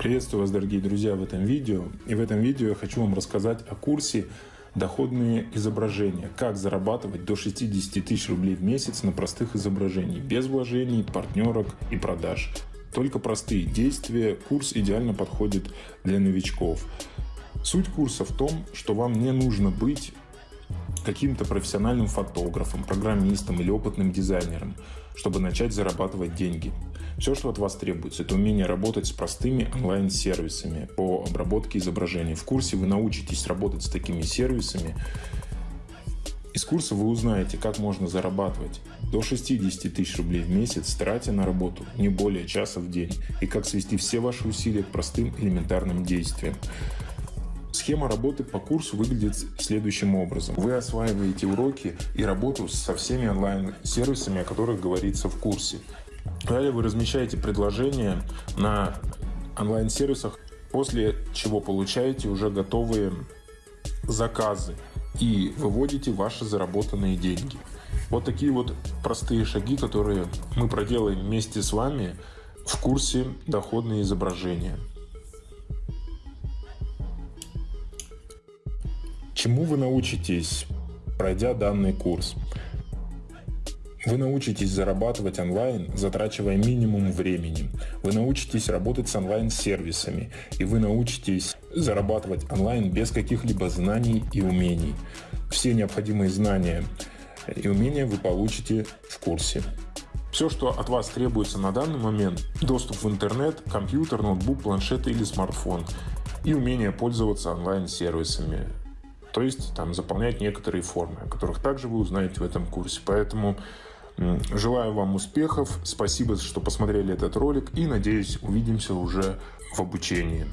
Приветствую вас, дорогие друзья, в этом видео. И в этом видео я хочу вам рассказать о курсе «Доходные изображения. Как зарабатывать до 60 тысяч рублей в месяц на простых изображениях, без вложений, партнерок и продаж». Только простые действия. Курс идеально подходит для новичков. Суть курса в том, что вам не нужно быть каким-то профессиональным фотографом, программистом или опытным дизайнером, чтобы начать зарабатывать деньги. Все, что от вас требуется, это умение работать с простыми онлайн-сервисами по обработке изображений. В курсе вы научитесь работать с такими сервисами. Из курса вы узнаете, как можно зарабатывать до 60 тысяч рублей в месяц, тратя на работу не более часа в день, и как свести все ваши усилия к простым элементарным действиям. Схема работы по курсу выглядит следующим образом. Вы осваиваете уроки и работу со всеми онлайн-сервисами, о которых говорится в курсе. Далее вы размещаете предложения на онлайн-сервисах, после чего получаете уже готовые заказы и выводите ваши заработанные деньги. Вот такие вот простые шаги, которые мы проделаем вместе с вами в курсе «Доходные изображения». Чему вы научитесь, пройдя данный курс? Вы научитесь зарабатывать онлайн, затрачивая минимум времени. Вы научитесь работать с онлайн-сервисами. И вы научитесь зарабатывать онлайн без каких-либо знаний и умений. Все необходимые знания и умения вы получите в курсе. Все, что от вас требуется на данный момент, доступ в интернет, компьютер, ноутбук, планшет или смартфон и умение пользоваться онлайн-сервисами. То есть там заполнять некоторые формы, о которых также вы узнаете в этом курсе. Поэтому желаю вам успехов, спасибо, что посмотрели этот ролик и надеюсь увидимся уже в обучении.